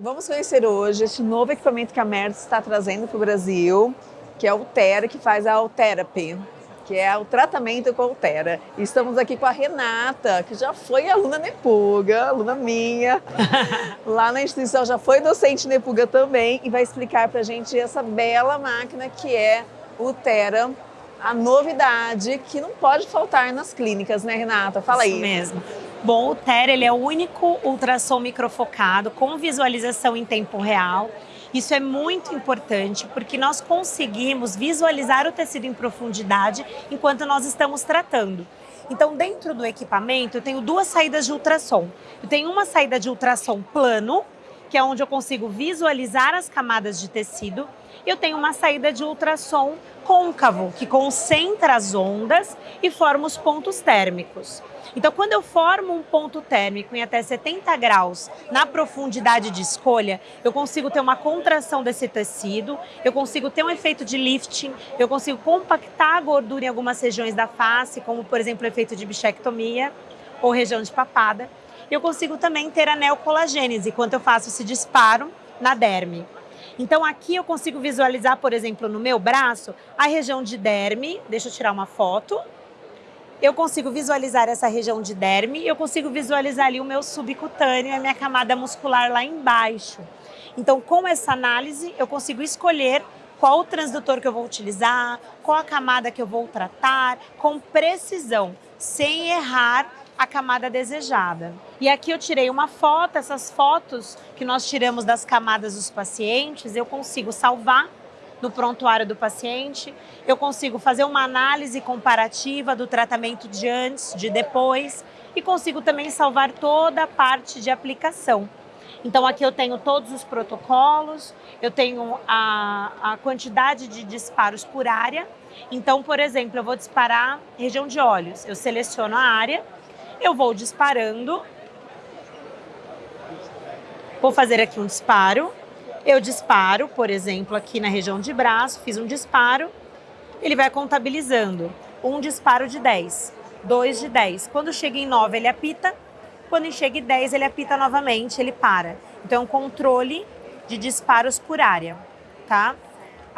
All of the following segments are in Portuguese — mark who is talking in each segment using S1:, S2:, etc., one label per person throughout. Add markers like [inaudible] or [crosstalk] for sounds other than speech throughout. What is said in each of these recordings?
S1: Vamos conhecer hoje este novo equipamento que a Mertz está trazendo para o Brasil, que é o Altera, que faz a Alterapy, que é o tratamento com Altera. E estamos aqui com a Renata, que já foi aluna Nepuga, aluna minha. [laughs] Lá na instituição já foi docente Nepuga também e vai explicar para a gente essa bela máquina que é o Altera a novidade que não pode faltar nas clínicas, né, Renata? Fala
S2: Isso
S1: aí.
S2: mesmo. Bom, o TER ele é o único ultrassom microfocado com visualização em tempo real. Isso é muito importante porque nós conseguimos visualizar o tecido em profundidade enquanto nós estamos tratando. Então, dentro do equipamento, eu tenho duas saídas de ultrassom. Eu tenho uma saída de ultrassom plano, que é onde eu consigo visualizar as camadas de tecido, eu tenho uma saída de ultrassom côncavo, que concentra as ondas e forma os pontos térmicos. Então, quando eu formo um ponto térmico em até 70 graus na profundidade de escolha, eu consigo ter uma contração desse tecido, eu consigo ter um efeito de lifting, eu consigo compactar a gordura em algumas regiões da face, como, por exemplo, o efeito de bichectomia ou região de papada. Eu consigo também ter a neocolagênese, quando eu faço esse disparo na derme. Então aqui eu consigo visualizar, por exemplo, no meu braço, a região de derme. Deixa eu tirar uma foto. Eu consigo visualizar essa região de derme, eu consigo visualizar ali o meu subcutâneo, a minha camada muscular lá embaixo. Então, com essa análise, eu consigo escolher qual o transdutor que eu vou utilizar, qual a camada que eu vou tratar, com precisão, sem errar a camada desejada. E aqui eu tirei uma foto, essas fotos que nós tiramos das camadas dos pacientes, eu consigo salvar no prontuário do paciente, eu consigo fazer uma análise comparativa do tratamento de antes, de depois, e consigo também salvar toda a parte de aplicação. Então aqui eu tenho todos os protocolos, eu tenho a, a quantidade de disparos por área. Então, por exemplo, eu vou disparar região de olhos, eu seleciono a área, eu vou disparando. Vou fazer aqui um disparo. Eu disparo, por exemplo, aqui na região de braço, fiz um disparo. Ele vai contabilizando. Um disparo de 10, dois de 10. Quando chega em 9, ele apita. Quando chega em 10, ele apita novamente, ele para. Então, é um controle de disparos por área, tá?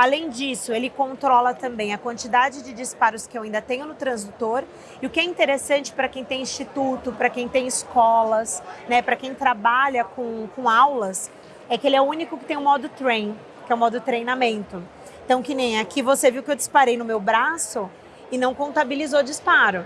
S2: Além disso, ele controla também a quantidade de disparos que eu ainda tenho no transdutor. E o que é interessante para quem tem instituto, para quem tem escolas, né, para quem trabalha com, com aulas, é que ele é o único que tem o modo train, que é o modo treinamento. Então, que nem aqui você viu que eu disparei no meu braço e não contabilizou disparo.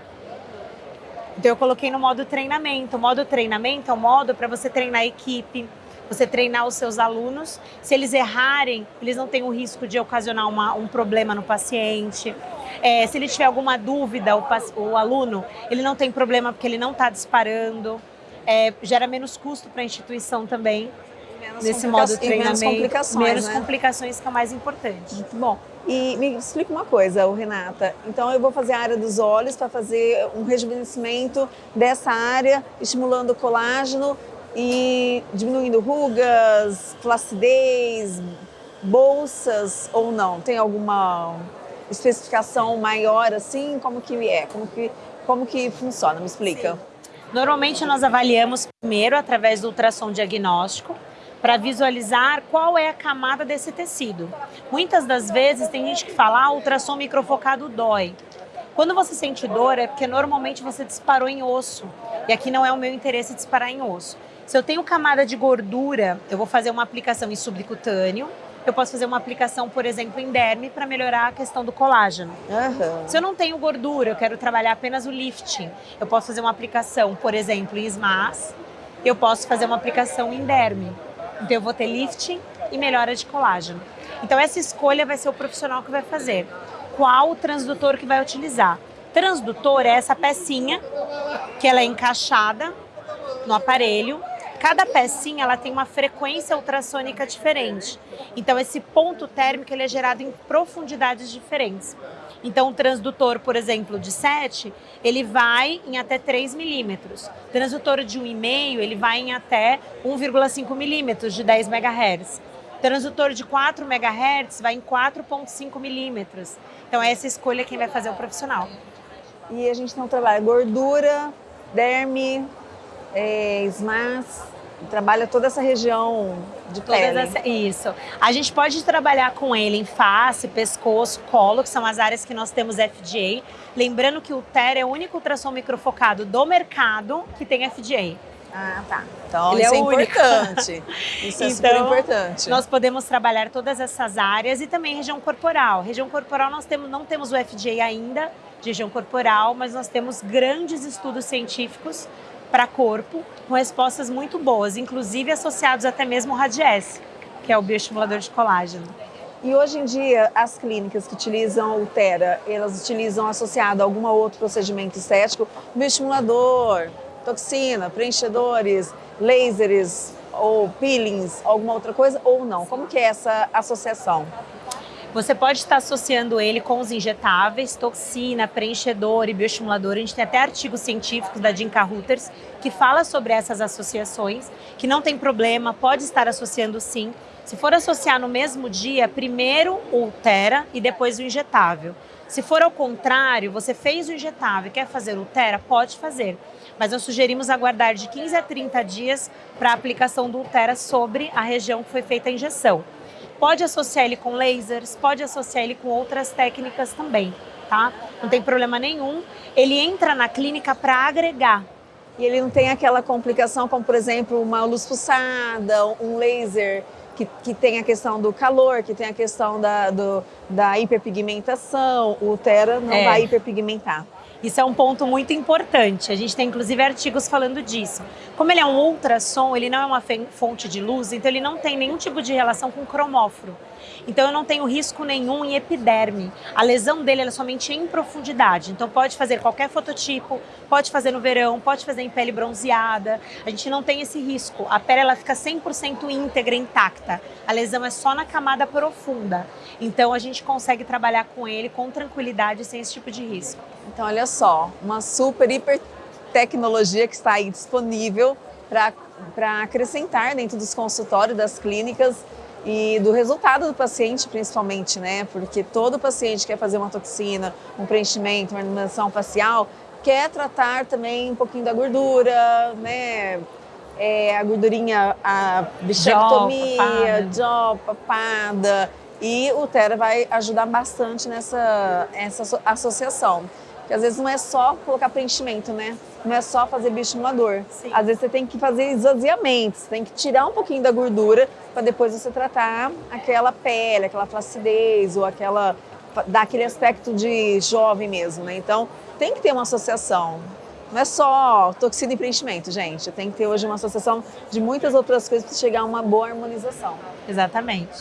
S2: Então, eu coloquei no modo treinamento. O modo treinamento é o modo para você treinar a equipe, você treinar os seus alunos. Se eles errarem, eles não têm o risco de ocasionar uma, um problema no paciente. É, se ele tiver alguma dúvida, o, o, aluno, ele não tem problema porque ele não está disparando. É, gera menos custo para a instituição também. Menos nesse modo de treinamento.
S1: menos complicações,
S2: Menos
S1: né?
S2: complicações que é o mais importante.
S1: Muito bom. E me explica uma coisa, Renata. Então eu vou fazer a área dos olhos para fazer um rejuvenescimento dessa área, estimulando o colágeno e diminuindo rugas, flacidez, bolsas ou não? Tem alguma especificação maior assim? Como que é? Como que, como que funciona? Me explica. Sim.
S2: Normalmente nós avaliamos primeiro através do ultrassom diagnóstico para visualizar qual é a camada desse tecido. Muitas das vezes tem gente que fala, ah, ultrassom microfocado dói. Quando você sente dor é porque normalmente você disparou em osso. E aqui não é o meu interesse disparar em osso. Se eu tenho camada de gordura, eu vou fazer uma aplicação em subcutâneo. Eu posso fazer uma aplicação, por exemplo, em derme para melhorar a questão do colágeno.
S1: Uhum.
S2: Se eu não tenho gordura, eu quero trabalhar apenas o lifting. Eu posso fazer uma aplicação, por exemplo, em SMAS. Eu posso fazer uma aplicação em derme. Então eu vou ter lifting e melhora de colágeno. Então essa escolha vai ser o profissional que vai fazer. Qual o transdutor que vai utilizar? Transdutor é essa pecinha que ela é encaixada no aparelho cada pecinha ela tem uma frequência ultrassônica diferente. Então esse ponto térmico ele é gerado em profundidades diferentes. Então o transdutor, por exemplo, de 7, ele vai em até 3 milímetros. Transdutor de 1,5, ele vai em até 1,5 milímetros de 10 MHz. Transdutor de 4 MHz vai em 4,5 milímetros. Então essa escolha quem vai fazer é o profissional.
S1: E a gente não trabalha gordura, derme, é, SMAS, trabalha toda essa região de pele. Essa,
S2: isso. A gente pode trabalhar com ele em face, pescoço, colo, que são as áreas que nós temos FDA. Lembrando que o TER é o único ultrassom microfocado do mercado que tem FDA.
S1: Ah, tá. Então Ele isso é, é importante. [laughs] Isso é então, super importante.
S2: Nós podemos trabalhar todas essas áreas e também região corporal. Região corporal nós temos, não temos o FDA ainda de região corporal, mas nós temos grandes estudos científicos para corpo com respostas muito boas, inclusive associados até mesmo ao Radies, que é o bioestimulador de colágeno.
S1: E hoje em dia, as clínicas que utilizam o Tera, elas utilizam associado a algum outro procedimento estético, bioestimulador, toxina, preenchedores, lasers ou peelings, alguma outra coisa ou não? Como que é essa associação?
S2: Você pode estar associando ele com os injetáveis, toxina, preenchedor e bioestimulador. A gente tem até artigos científicos da Dinka Reuters que fala sobre essas associações, que não tem problema, pode estar associando sim. Se for associar no mesmo dia, primeiro o Tera e depois o injetável. Se for ao contrário, você fez o injetável e quer fazer o Tera, pode fazer. Mas nós sugerimos aguardar de 15 a 30 dias para a aplicação do Ultera sobre a região que foi feita a injeção. Pode associar ele com lasers, pode associar ele com outras técnicas também, tá? Não tem problema nenhum. Ele entra na clínica para agregar.
S1: E ele não tem aquela complicação como, por exemplo, uma luz pulsada, um laser que, que tem a questão do calor, que tem a questão da, do, da hiperpigmentação. O Tera não é. vai hiperpigmentar.
S2: Isso é um ponto muito importante. A gente tem inclusive artigos falando disso. Como ele é um ultrassom, ele não é uma fonte de luz, então ele não tem nenhum tipo de relação com cromóforo. Então eu não tenho risco nenhum em epiderme. A lesão dele é somente em profundidade. Então pode fazer qualquer fototipo, pode fazer no verão, pode fazer em pele bronzeada. A gente não tem esse risco. A pele ela fica 100% íntegra, intacta. A lesão é só na camada profunda. Então a gente consegue trabalhar com ele com tranquilidade sem esse tipo de risco.
S1: Então olha só, uma super hiper tecnologia que está aí disponível para acrescentar dentro dos consultórios das clínicas e do resultado do paciente, principalmente, né? Porque todo paciente quer fazer uma toxina, um preenchimento, uma iluminação facial, quer tratar também um pouquinho da gordura, né? É, a gordurinha, a bichectomia, jaw, papada. E o Tera vai ajudar bastante nessa essa associação. Porque às vezes não é só colocar preenchimento, né? Não é só fazer bioestimulador. Sim. Às vezes você tem que fazer esvaziamento, você tem que tirar um pouquinho da gordura para depois você tratar aquela pele, aquela flacidez ou aquela dar aquele aspecto de jovem mesmo, né? Então tem que ter uma associação. Não é só toxina e preenchimento, gente. Tem que ter hoje uma associação de muitas outras coisas para chegar a uma boa harmonização.
S2: Exatamente.